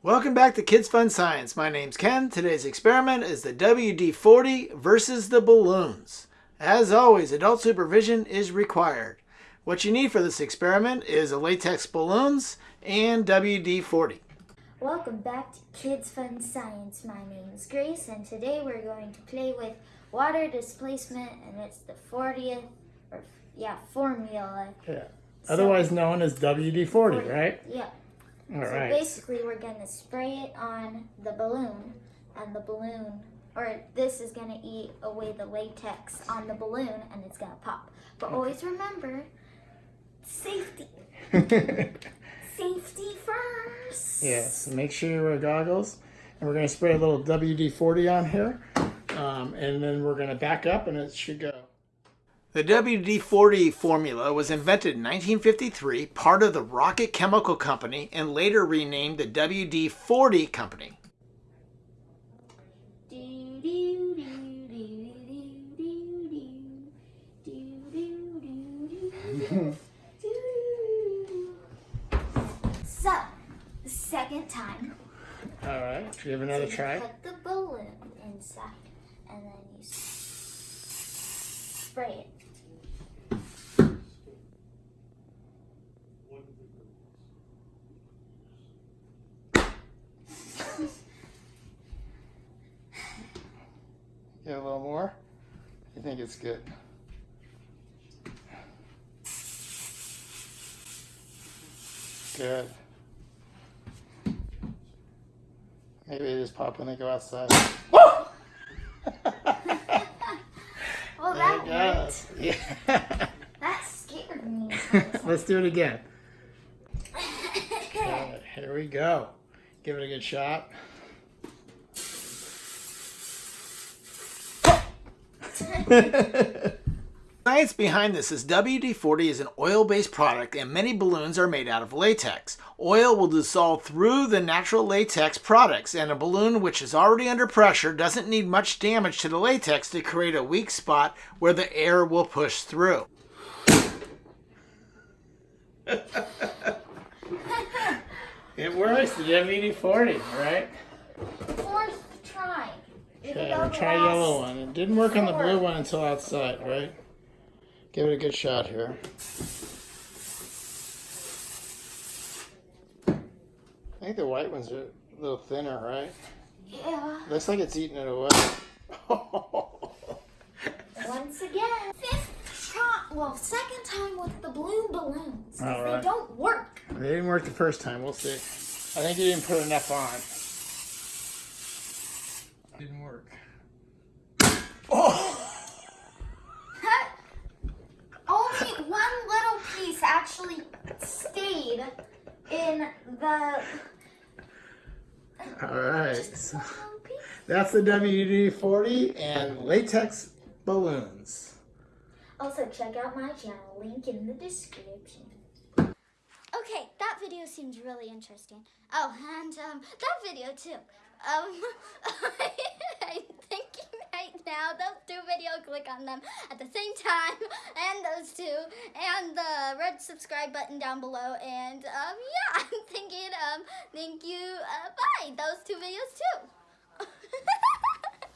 Welcome back to Kids Fun Science. My name's Ken. Today's experiment is the WD-40 versus the balloons. As always, adult supervision is required. What you need for this experiment is a latex balloons and WD-40. Welcome back to Kids Fun Science. My name is Grace and today we're going to play with water displacement and it's the 40th, or yeah, formula. Yeah. Otherwise known as WD-40, right? Yeah. All so right. basically we're going to spray it on the balloon and the balloon, or this is going to eat away the latex on the balloon and it's going to pop. But always remember, safety. safety first. Yes, make sure you wear goggles. And we're going to spray a little WD-40 on here. Um, and then we're going to back up and it should go. The WD-40 formula was invented in 1953, part of the Rocket Chemical Company, and later renamed the WD-40 Company. so, the second time. All right, should we have another so try? Put the balloon inside, and then you spray it. A little more? You think it's good? Good. Maybe they just pop when they go outside. well, that worked. Yeah. That scared me. Let's do it again. Here we go. Give it a good shot. Science behind this is WD-40 is an oil-based product and many balloons are made out of latex. Oil will dissolve through the natural latex products and a balloon which is already under pressure doesn't need much damage to the latex to create a weak spot where the air will push through. It works, the WD-40, right? Fourth try. Okay, we'll try yellow one. It didn't work on the blue one until outside, right? Give it a good shot here. I think the white ones are a little thinner, right? Yeah. Looks like it's eating it away. Once again. Fifth try. Well, second time with the blue balloons. All They don't work. they didn't work the first time. We'll see. I think you didn't put enough on. Didn't work. Oh! Only one little piece actually stayed in the. All right. That's the WD-40 and latex balloons. Also, check out my channel. Link in the description. Okay, that video seems really interesting. Oh, and um, that video too. Um, I'm thinking right now those two videos, click on them at the same time, and those two, and the red subscribe button down below, and um, yeah, Um, thank you, uh, bye, those two videos too.